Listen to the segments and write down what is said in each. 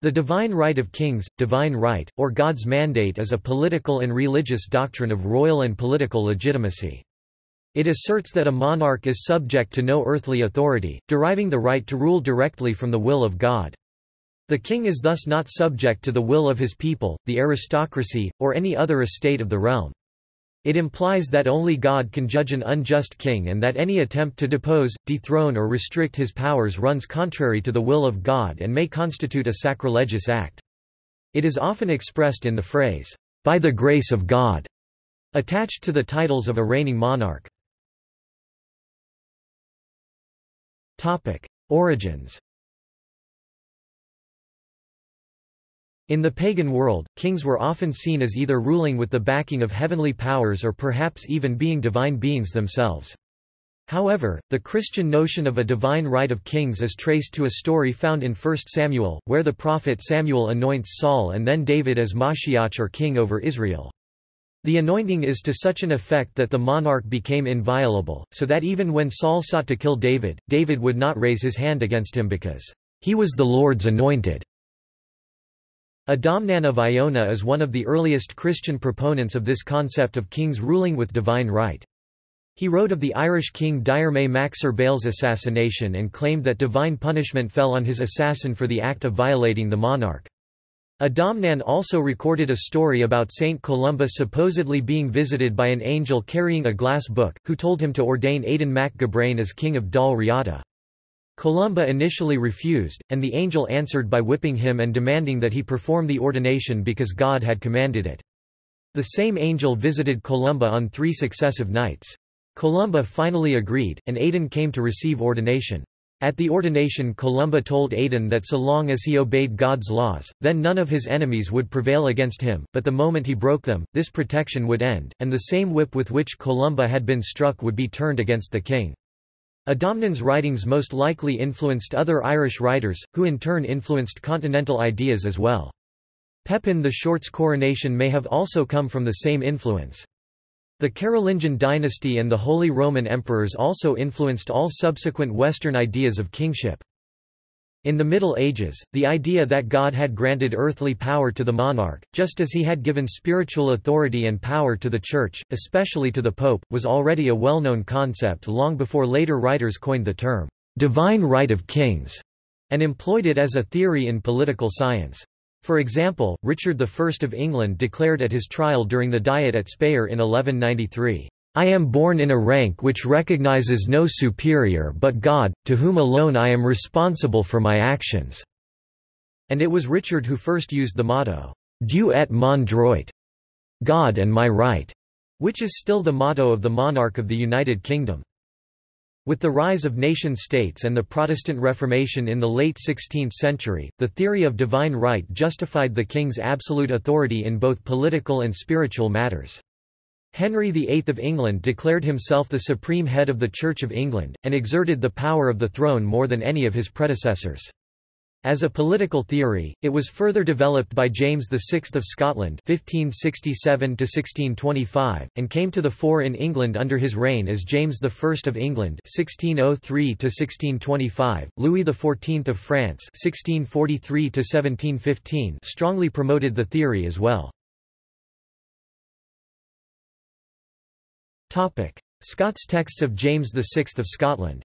The divine right of kings, divine right, or God's mandate is a political and religious doctrine of royal and political legitimacy. It asserts that a monarch is subject to no earthly authority, deriving the right to rule directly from the will of God. The king is thus not subject to the will of his people, the aristocracy, or any other estate of the realm. It implies that only God can judge an unjust king and that any attempt to depose, dethrone or restrict his powers runs contrary to the will of God and may constitute a sacrilegious act. It is often expressed in the phrase, "'by the grace of God' attached to the titles of a reigning monarch. Origins In the pagan world, kings were often seen as either ruling with the backing of heavenly powers or perhaps even being divine beings themselves. However, the Christian notion of a divine right of kings is traced to a story found in 1 Samuel, where the prophet Samuel anoints Saul and then David as Mashiach or king over Israel. The anointing is to such an effect that the monarch became inviolable, so that even when Saul sought to kill David, David would not raise his hand against him because, "...he was the Lord's anointed." Adamnan of Iona is one of the earliest Christian proponents of this concept of kings ruling with divine right. He wrote of the Irish king Diarmait mac Cerbaill's assassination and claimed that divine punishment fell on his assassin for the act of violating the monarch. Adamnan also recorded a story about Saint Columba supposedly being visited by an angel carrying a glass book, who told him to ordain Aidan mac Gabrain as king of Dal Riata. Columba initially refused, and the angel answered by whipping him and demanding that he perform the ordination because God had commanded it. The same angel visited Columba on three successive nights. Columba finally agreed, and Aidan came to receive ordination. At the ordination Columba told Aidan that so long as he obeyed God's laws, then none of his enemies would prevail against him, but the moment he broke them, this protection would end, and the same whip with which Columba had been struck would be turned against the king. Adamnan's writings most likely influenced other Irish writers, who in turn influenced continental ideas as well. Pepin the Short's coronation may have also come from the same influence. The Carolingian dynasty and the Holy Roman Emperors also influenced all subsequent Western ideas of kingship. In the Middle Ages, the idea that God had granted earthly power to the monarch, just as he had given spiritual authority and power to the Church, especially to the Pope, was already a well-known concept long before later writers coined the term, "'divine right of kings' and employed it as a theory in political science. For example, Richard I of England declared at his trial during the Diet at Speyer in 1193, I am born in a rank which recognizes no superior but God, to whom alone I am responsible for my actions." And it was Richard who first used the motto, Dieu et mon droit, God and my right, which is still the motto of the monarch of the United Kingdom. With the rise of nation-states and the Protestant Reformation in the late 16th century, the theory of divine right justified the king's absolute authority in both political and spiritual matters. Henry VIII of England declared himself the supreme head of the Church of England, and exerted the power of the throne more than any of his predecessors. As a political theory, it was further developed by James VI of Scotland 1567 and came to the fore in England under his reign as James I of England 1603 Louis XIV of France 1643 strongly promoted the theory as well. Scots texts of James VI of Scotland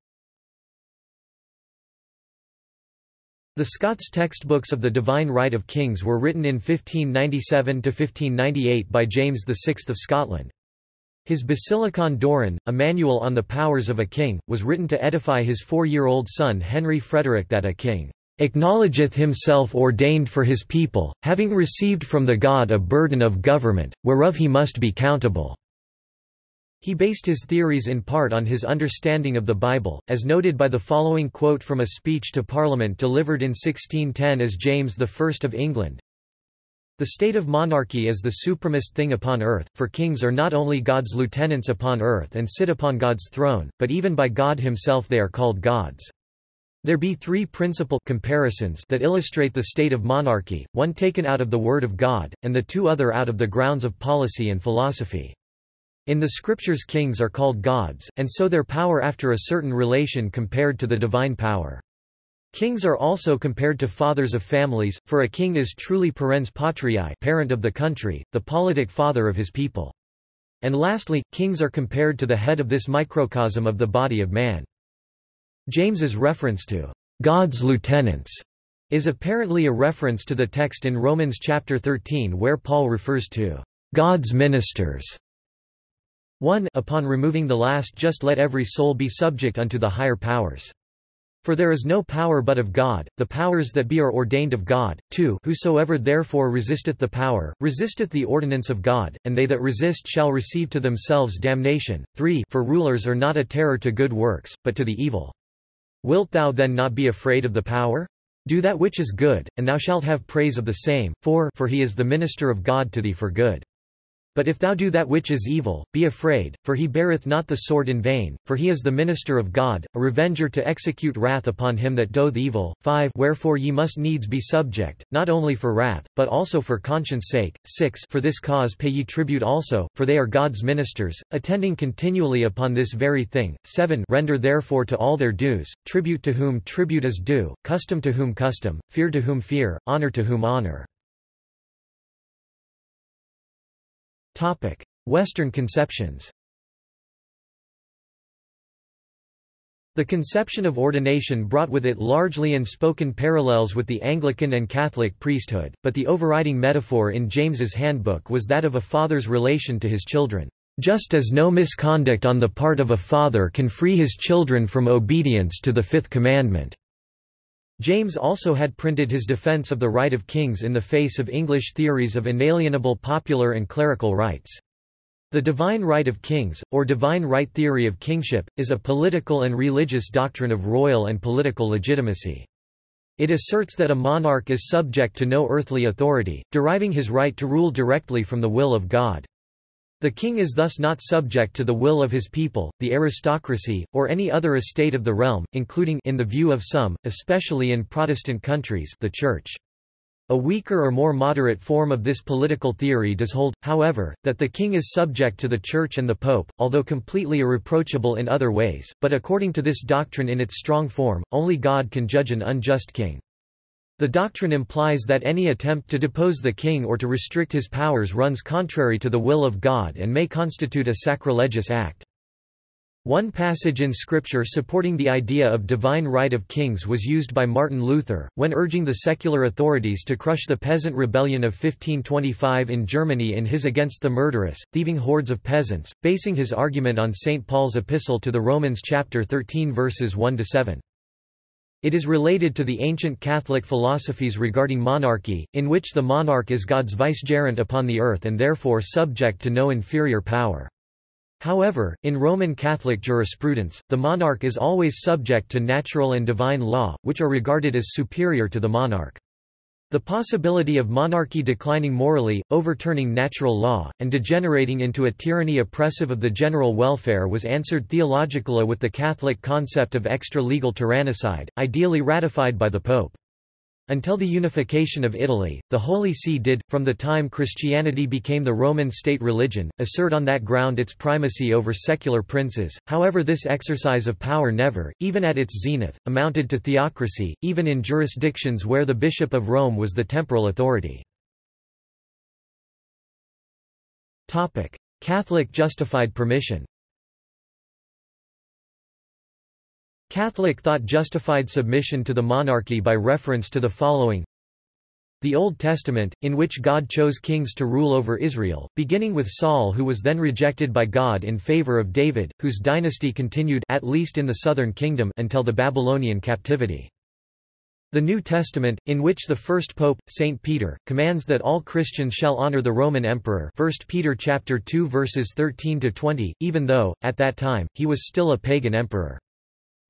The Scots textbooks of the Divine Right of Kings were written in 1597–1598 by James VI of Scotland. His Basilicon Doron, a manual on the powers of a king, was written to edify his four-year-old son Henry Frederick that a king acknowledgeth himself ordained for his people, having received from the God a burden of government, whereof he must be countable. He based his theories in part on his understanding of the Bible, as noted by the following quote from a speech to Parliament delivered in 1610 as James I of England. The state of monarchy is the supremest thing upon earth, for kings are not only God's lieutenants upon earth and sit upon God's throne, but even by God himself they are called gods. There be three principal comparisons that illustrate the state of monarchy, one taken out of the Word of God, and the two other out of the grounds of policy and philosophy. In the scriptures kings are called gods, and so their power after a certain relation compared to the divine power. Kings are also compared to fathers of families, for a king is truly parens patriae parent of the country, the politic father of his people. And lastly, kings are compared to the head of this microcosm of the body of man. James's reference to God's lieutenants is apparently a reference to the text in Romans chapter 13 where Paul refers to God's ministers. 1 Upon removing the last just let every soul be subject unto the higher powers. For there is no power but of God, the powers that be are ordained of God. 2 Whosoever therefore resisteth the power, resisteth the ordinance of God, and they that resist shall receive to themselves damnation. 3 For rulers are not a terror to good works, but to the evil. Wilt thou then not be afraid of the power? Do that which is good, and thou shalt have praise of the same. 4 For he is the minister of God to thee for good. But if thou do that which is evil, be afraid, for he beareth not the sword in vain, for he is the minister of God, a revenger to execute wrath upon him that doth evil. 5 Wherefore ye must needs be subject, not only for wrath, but also for conscience sake. 6 For this cause pay ye tribute also, for they are God's ministers, attending continually upon this very thing. 7 Render therefore to all their dues, tribute to whom tribute is due, custom to whom custom, fear to whom fear, honor to whom honor. Western conceptions The conception of ordination brought with it largely unspoken parallels with the Anglican and Catholic priesthood, but the overriding metaphor in James's handbook was that of a father's relation to his children. Just as no misconduct on the part of a father can free his children from obedience to the fifth commandment. James also had printed his defense of the right of kings in the face of English theories of inalienable popular and clerical rights. The divine right of kings, or divine right theory of kingship, is a political and religious doctrine of royal and political legitimacy. It asserts that a monarch is subject to no earthly authority, deriving his right to rule directly from the will of God. The king is thus not subject to the will of his people, the aristocracy, or any other estate of the realm, including in the view of some, especially in Protestant countries the Church. A weaker or more moderate form of this political theory does hold, however, that the king is subject to the Church and the Pope, although completely irreproachable in other ways, but according to this doctrine in its strong form, only God can judge an unjust king. The doctrine implies that any attempt to depose the king or to restrict his powers runs contrary to the will of God and may constitute a sacrilegious act. One passage in Scripture supporting the idea of divine right of kings was used by Martin Luther, when urging the secular authorities to crush the peasant rebellion of 1525 in Germany in his Against the Murderous, Thieving Hordes of Peasants, basing his argument on St. Paul's epistle to the Romans chapter 13 verses 1–7. It is related to the ancient Catholic philosophies regarding monarchy, in which the monarch is God's vicegerent upon the earth and therefore subject to no inferior power. However, in Roman Catholic jurisprudence, the monarch is always subject to natural and divine law, which are regarded as superior to the monarch. The possibility of monarchy declining morally, overturning natural law, and degenerating into a tyranny oppressive of the general welfare was answered theologically with the Catholic concept of extra-legal tyrannicide, ideally ratified by the Pope. Until the unification of Italy, the Holy See did, from the time Christianity became the Roman state religion, assert on that ground its primacy over secular princes, however this exercise of power never, even at its zenith, amounted to theocracy, even in jurisdictions where the Bishop of Rome was the temporal authority. Catholic justified permission Catholic thought justified submission to the monarchy by reference to the following the Old Testament, in which God chose kings to rule over Israel, beginning with Saul who was then rejected by God in favor of David, whose dynasty continued at least in the southern kingdom until the Babylonian captivity. The New Testament, in which the first pope, Saint Peter, commands that all Christians shall honor the Roman emperor 1 Peter chapter 2 verses 13 to 20, even though at that time he was still a pagan emperor.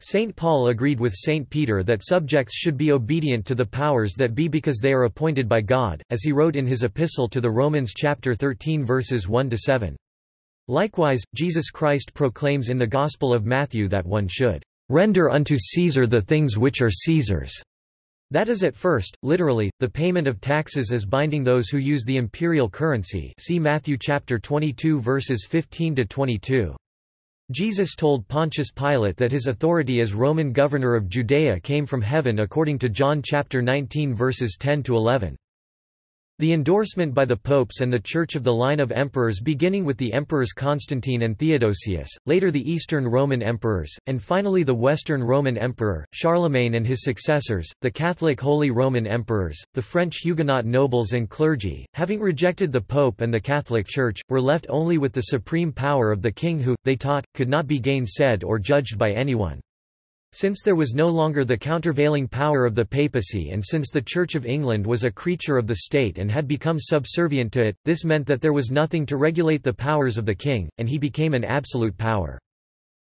St. Paul agreed with St. Peter that subjects should be obedient to the powers that be because they are appointed by God, as he wrote in his epistle to the Romans chapter 13 verses 1–7. Likewise, Jesus Christ proclaims in the Gospel of Matthew that one should "...render unto Caesar the things which are Caesar's." That is at first, literally, the payment of taxes as binding those who use the imperial currency see Matthew chapter 22 verses 15–22. Jesus told Pontius Pilate that his authority as Roman governor of Judea came from heaven according to John chapter 19 verses 10 to 11. The endorsement by the popes and the Church of the line of emperors beginning with the emperors Constantine and Theodosius, later the Eastern Roman emperors, and finally the Western Roman emperor, Charlemagne and his successors, the Catholic Holy Roman emperors, the French Huguenot nobles and clergy, having rejected the pope and the Catholic Church, were left only with the supreme power of the king who, they taught, could not be gainsaid or judged by anyone. Since there was no longer the countervailing power of the papacy and since the Church of England was a creature of the state and had become subservient to it, this meant that there was nothing to regulate the powers of the king, and he became an absolute power.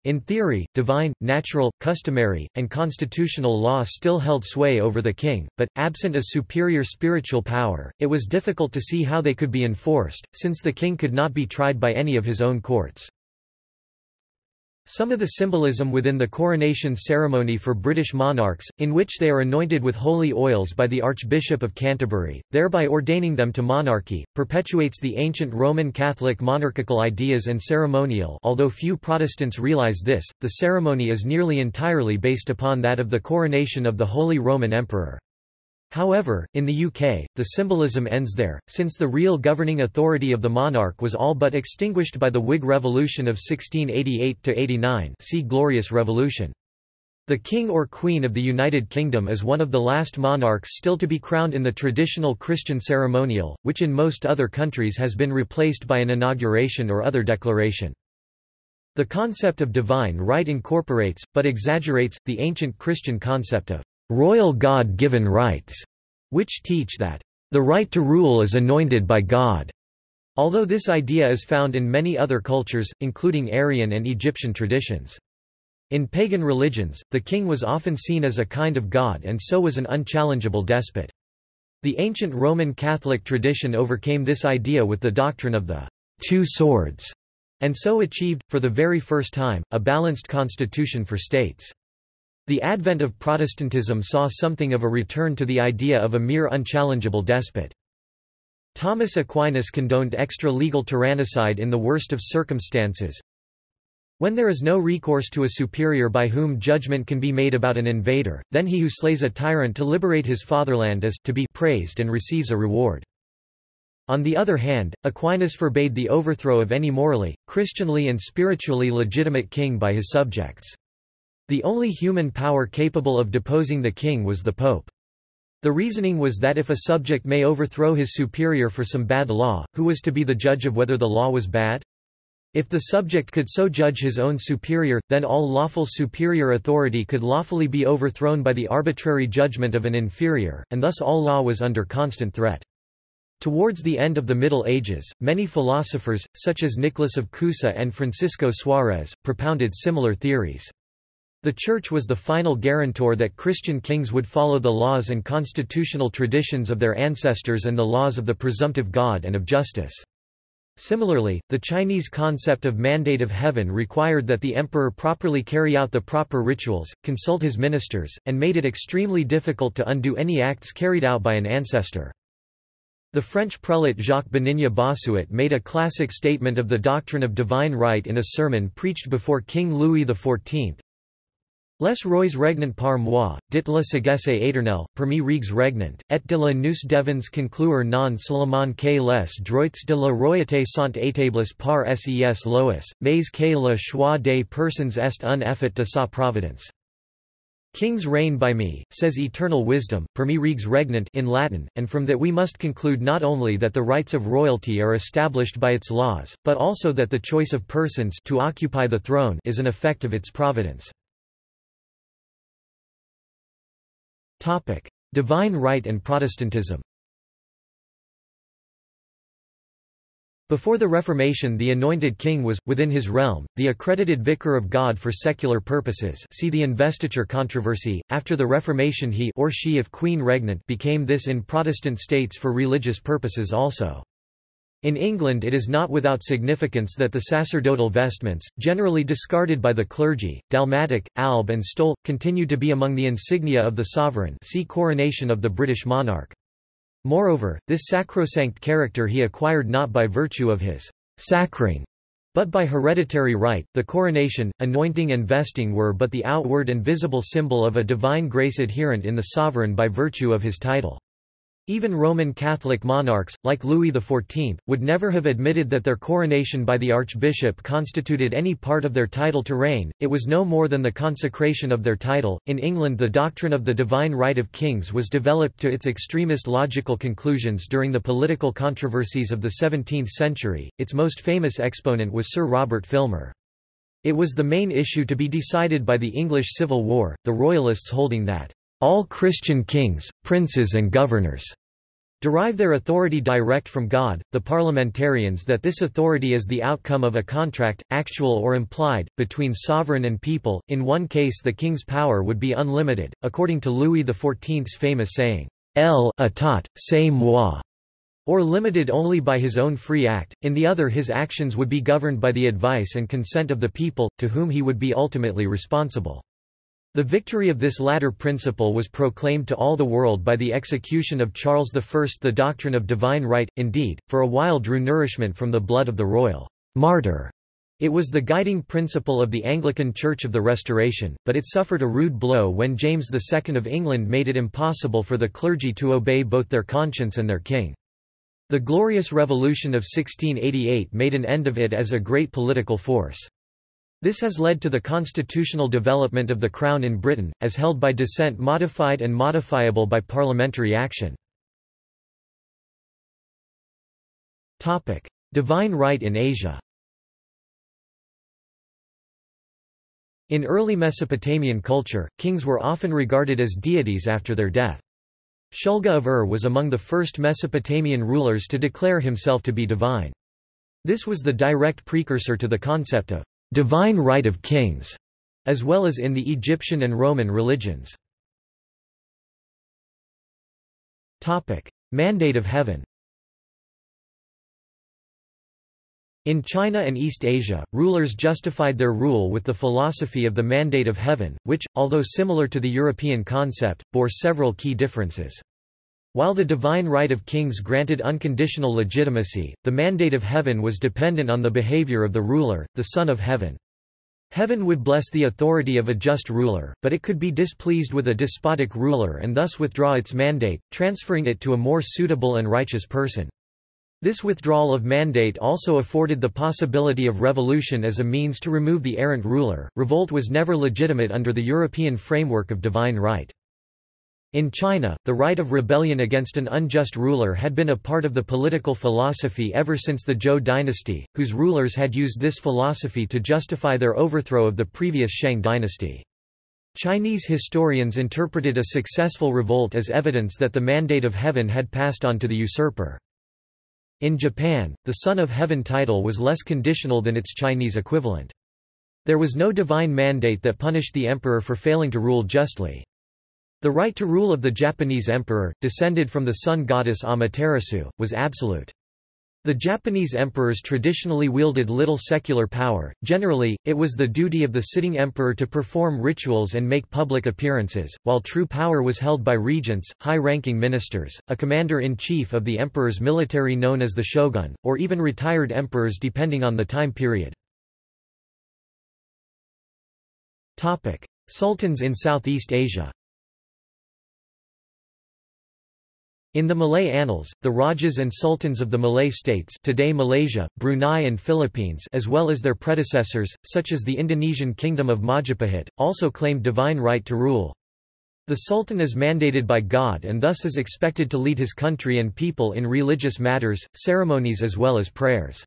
In theory, divine, natural, customary, and constitutional law still held sway over the king, but, absent a superior spiritual power, it was difficult to see how they could be enforced, since the king could not be tried by any of his own courts. Some of the symbolism within the coronation ceremony for British monarchs, in which they are anointed with holy oils by the Archbishop of Canterbury, thereby ordaining them to monarchy, perpetuates the ancient Roman Catholic monarchical ideas and ceremonial although few Protestants realize this, the ceremony is nearly entirely based upon that of the coronation of the Holy Roman Emperor. However, in the UK, the symbolism ends there, since the real governing authority of the monarch was all but extinguished by the Whig Revolution of 1688–89 see Glorious Revolution. The King or Queen of the United Kingdom is one of the last monarchs still to be crowned in the traditional Christian ceremonial, which in most other countries has been replaced by an inauguration or other declaration. The concept of divine right incorporates, but exaggerates, the ancient Christian concept of royal God-given rights, which teach that the right to rule is anointed by God. Although this idea is found in many other cultures, including Aryan and Egyptian traditions. In pagan religions, the king was often seen as a kind of god and so was an unchallengeable despot. The ancient Roman Catholic tradition overcame this idea with the doctrine of the two swords, and so achieved, for the very first time, a balanced constitution for states. The advent of Protestantism saw something of a return to the idea of a mere unchallengeable despot. Thomas Aquinas condoned extra-legal tyrannicide in the worst of circumstances. When there is no recourse to a superior by whom judgment can be made about an invader, then he who slays a tyrant to liberate his fatherland is to be praised and receives a reward. On the other hand, Aquinas forbade the overthrow of any morally, Christianly and spiritually legitimate king by his subjects. The only human power capable of deposing the king was the pope. The reasoning was that if a subject may overthrow his superior for some bad law, who was to be the judge of whether the law was bad? If the subject could so judge his own superior, then all lawful superior authority could lawfully be overthrown by the arbitrary judgment of an inferior, and thus all law was under constant threat. Towards the end of the Middle Ages, many philosophers, such as Nicholas of Cusa and Francisco Suarez, propounded similar theories. The Church was the final guarantor that Christian kings would follow the laws and constitutional traditions of their ancestors and the laws of the presumptive God and of justice. Similarly, the Chinese concept of mandate of heaven required that the emperor properly carry out the proper rituals, consult his ministers, and made it extremely difficult to undo any acts carried out by an ancestor. The French prelate Jacques Benigne Bossuet made a classic statement of the doctrine of divine right in a sermon preached before King Louis XIV, Les rois regnant par moi, dit la sagesse éternelle, Per me reges regnant, et de la nous devons conclure non seulement que les droits de la royauté sont établis par ses lois, mais que le choix des personnes est un effet de sa providence. Kings reign by me, says eternal wisdom, per me reges regnant in Latin, and from that we must conclude not only that the rights of royalty are established by its laws, but also that the choice of persons to occupy the throne is an effect of its providence. Topic: Divine right and Protestantism. Before the Reformation the anointed king was, within his realm, the accredited vicar of God for secular purposes see the investiture controversy. After the Reformation he or she if queen regnant became this in Protestant states for religious purposes also. In England it is not without significance that the sacerdotal vestments, generally discarded by the clergy, dalmatic, alb and stole, continue to be among the insignia of the sovereign see coronation of the British monarch. Moreover, this sacrosanct character he acquired not by virtue of his sacring, But by hereditary right, the coronation, anointing and vesting were but the outward and visible symbol of a divine grace adherent in the sovereign by virtue of his title. Even Roman Catholic monarchs, like Louis XIV, would never have admitted that their coronation by the archbishop constituted any part of their title to reign, it was no more than the consecration of their title. In England, the doctrine of the divine right of kings was developed to its extremist logical conclusions during the political controversies of the 17th century. Its most famous exponent was Sir Robert Filmer. It was the main issue to be decided by the English Civil War, the Royalists holding that all Christian kings, princes and governors derive their authority direct from God, the parliamentarians that this authority is the outcome of a contract, actual or implied, between sovereign and people, in one case the king's power would be unlimited, according to Louis XIV's famous saying, "L'état, c'est moi", or limited only by his own free act, in the other his actions would be governed by the advice and consent of the people, to whom he would be ultimately responsible. The victory of this latter principle was proclaimed to all the world by the execution of Charles I. The doctrine of divine right, indeed, for a while drew nourishment from the blood of the royal martyr. It was the guiding principle of the Anglican Church of the Restoration, but it suffered a rude blow when James II of England made it impossible for the clergy to obey both their conscience and their king. The Glorious Revolution of 1688 made an end of it as a great political force. This has led to the constitutional development of the Crown in Britain, as held by descent modified and modifiable by parliamentary action. Divine right in Asia In early Mesopotamian culture, kings were often regarded as deities after their death. Shulgi of Ur was among the first Mesopotamian rulers to declare himself to be divine. This was the direct precursor to the concept of divine right of kings, as well as in the Egyptian and Roman religions. Mandate of heaven In China and East Asia, rulers justified their rule with the philosophy of the mandate of heaven, which, although similar to the European concept, bore several key differences. While the divine right of kings granted unconditional legitimacy, the mandate of heaven was dependent on the behavior of the ruler, the Son of Heaven. Heaven would bless the authority of a just ruler, but it could be displeased with a despotic ruler and thus withdraw its mandate, transferring it to a more suitable and righteous person. This withdrawal of mandate also afforded the possibility of revolution as a means to remove the errant ruler. Revolt was never legitimate under the European framework of divine right. In China, the right of rebellion against an unjust ruler had been a part of the political philosophy ever since the Zhou dynasty, whose rulers had used this philosophy to justify their overthrow of the previous Shang dynasty. Chinese historians interpreted a successful revolt as evidence that the mandate of heaven had passed on to the usurper. In Japan, the Son of Heaven title was less conditional than its Chinese equivalent. There was no divine mandate that punished the emperor for failing to rule justly. The right to rule of the Japanese emperor, descended from the sun goddess Amaterasu, was absolute. The Japanese emperors traditionally wielded little secular power, generally, it was the duty of the sitting emperor to perform rituals and make public appearances, while true power was held by regents, high-ranking ministers, a commander-in-chief of the emperor's military known as the shogun, or even retired emperors depending on the time period. Sultans in Southeast Asia In the Malay Annals, the Rajas and Sultans of the Malay states today Malaysia, Brunei and Philippines as well as their predecessors, such as the Indonesian Kingdom of Majapahit, also claimed divine right to rule. The Sultan is mandated by God and thus is expected to lead his country and people in religious matters, ceremonies as well as prayers.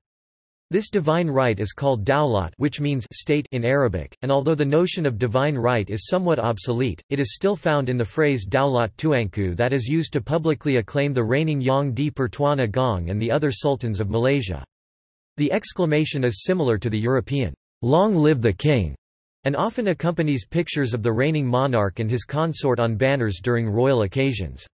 This divine right is called dawlat which means state in Arabic, and although the notion of divine right is somewhat obsolete, it is still found in the phrase Daulat Tuanku that is used to publicly acclaim the reigning Yang di Pertuan Agong and the other sultans of Malaysia. The exclamation is similar to the European, Long live the king, and often accompanies pictures of the reigning monarch and his consort on banners during royal occasions.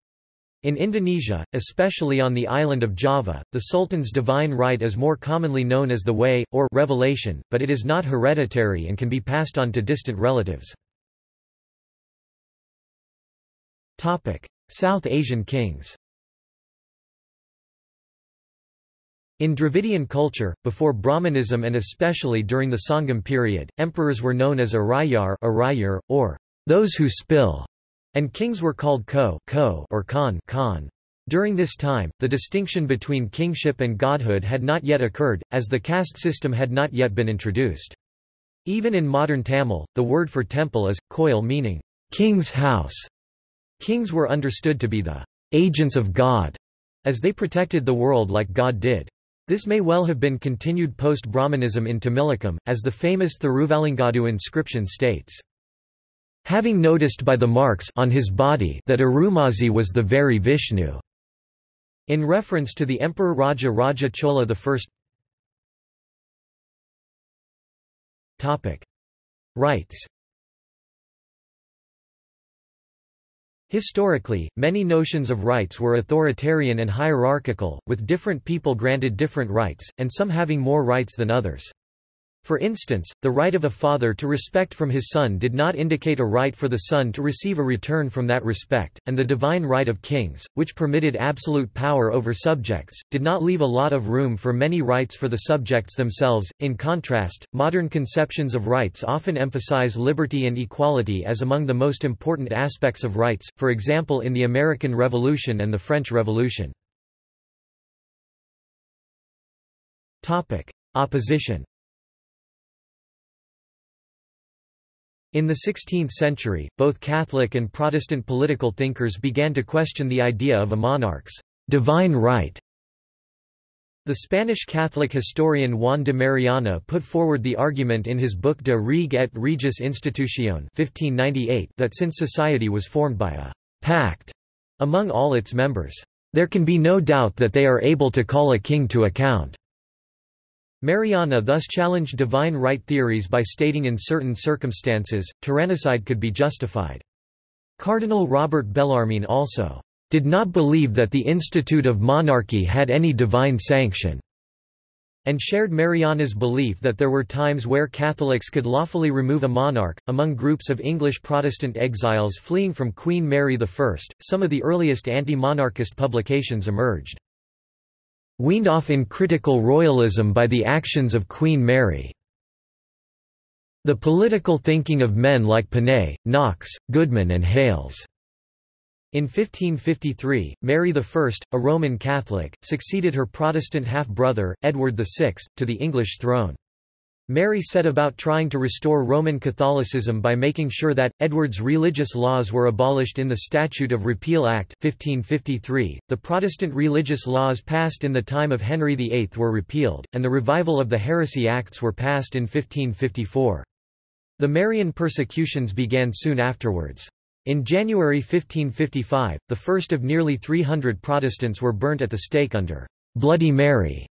In Indonesia, especially on the island of Java, the Sultan's divine right is more commonly known as the way, or revelation, but it is not hereditary and can be passed on to distant relatives. South Asian kings In Dravidian culture, before Brahmanism and especially during the Sangam period, emperors were known as Arayar, Arayar or those who spill, and kings were called ko, ko or Khan, Khan. During this time, the distinction between kingship and godhood had not yet occurred, as the caste system had not yet been introduced. Even in modern Tamil, the word for temple is, koil meaning, king's house. Kings were understood to be the agents of God, as they protected the world like God did. This may well have been continued post-Brahmanism in Tamilakam, as the famous Thiruvalangadu inscription states. Having noticed by the marks on his body that Arulmozhi was the very Vishnu. In reference to the Emperor Raja Raja Chola I. Topic. Rights Historically, many notions of rights were authoritarian and hierarchical, with different people granted different rights, and some having more rights than others. For instance, the right of a father to respect from his son did not indicate a right for the son to receive a return from that respect, and the divine right of kings, which permitted absolute power over subjects, did not leave a lot of room for many rights for the subjects themselves. In contrast, modern conceptions of rights often emphasize liberty and equality as among the most important aspects of rights, for example in the American Revolution and the French Revolution. Opposition In the 16th century, both Catholic and Protestant political thinkers began to question the idea of a monarch's divine right. The Spanish Catholic historian Juan de Mariana put forward the argument in his book De Rege et Regis Institutione 1598 that since society was formed by a pact among all its members, there can be no doubt that they are able to call a king to account. Mariana thus challenged divine right theories by stating in certain circumstances, tyrannicide could be justified. Cardinal Robert Bellarmine also did not believe that the institute of monarchy had any divine sanction, and shared Mariana's belief that there were times where Catholics could lawfully remove a monarch. Among groups of English Protestant exiles fleeing from Queen Mary I, some of the earliest anti monarchist publications emerged weaned off in critical royalism by the actions of Queen Mary. The political thinking of men like Ponet, Knox, Goodman and Hales. In 1553, Mary I, a Roman Catholic, succeeded her Protestant half-brother, Edward VI, to the English throne. Mary set about trying to restore Roman Catholicism by making sure that, Edward's religious laws were abolished in the Statute of Repeal Act 1553, the Protestant religious laws passed in the time of Henry VIII were repealed, and the revival of the Heresy Acts were passed in 1554. The Marian persecutions began soon afterwards. In January 1555, the first of nearly 300 Protestants were burnt at the stake under Bloody Mary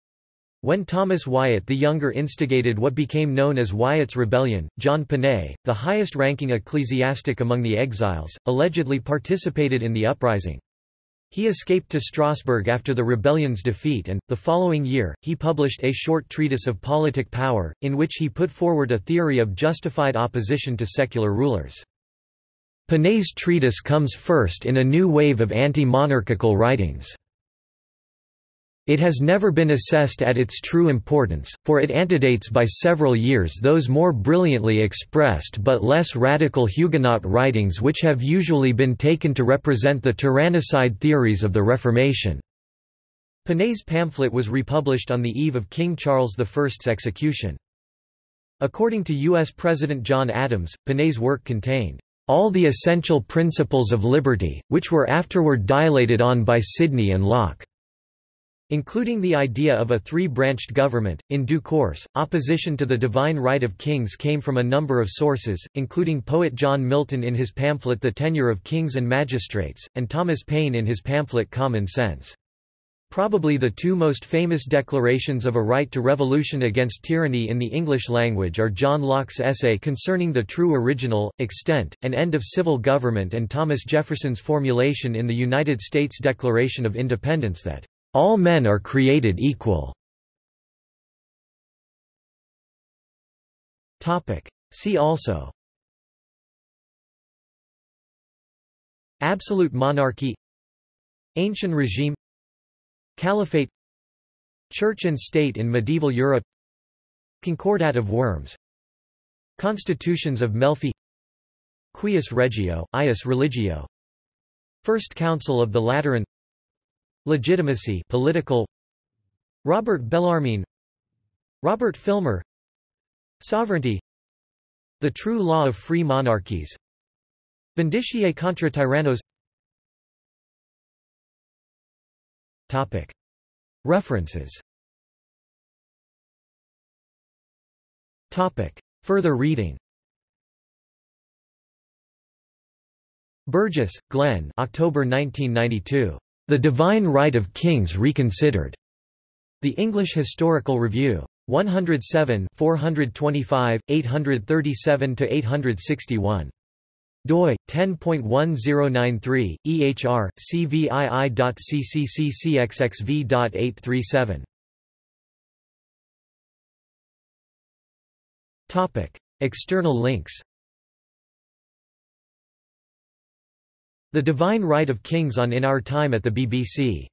when Thomas Wyatt the Younger instigated what became known as Wyatt's Rebellion, John Ponet, the highest-ranking ecclesiastic among the exiles, allegedly participated in the uprising. He escaped to Strasbourg after the rebellion's defeat and, the following year, he published a short treatise of politic power, in which he put forward a theory of justified opposition to secular rulers. Ponet's treatise comes first in a new wave of anti-monarchical writings. It has never been assessed at its true importance, for it antedates by several years those more brilliantly expressed but less radical Huguenot writings which have usually been taken to represent the tyrannicide theories of the Reformation. Ponet's pamphlet was republished on the eve of King Charles I's execution. According to U.S. President John Adams, Ponet's work contained all the essential principles of liberty, which were afterward dilated on by Sidney and Locke. Including the idea of a three-branched government, in due course, opposition to the divine right of kings came from a number of sources, including poet John Milton in his pamphlet The Tenure of Kings and Magistrates, and Thomas Paine in his pamphlet Common Sense. Probably the two most famous declarations of a right to revolution against tyranny in the English language are John Locke's essay concerning the true original, extent, and end of civil government and Thomas Jefferson's formulation in the United States Declaration of Independence that all men are created equal. See also. Absolute monarchy. Ancient regime. Caliphate. Church and State in Medieval Europe. Concordat of Worms. Constitutions of Melfi. Cuius Regio, Eius Religio. First Council of the Lateran Legitimacy political. Robert Bellarmine. Robert Filmer. Sovereignty. The True Law of Free Monarchies. Vindiciae contra tyrannos. Topic. References. Topic. Further reading. Burgess, Glenn. October 1992. The Divine Right of Kings Reconsidered. The English Historical Review. 107 425, 837–861 doi 10.1093 ehr cvii.ccccxxv.837 topic external links The Divine Right of Kings on In Our Time at the BBC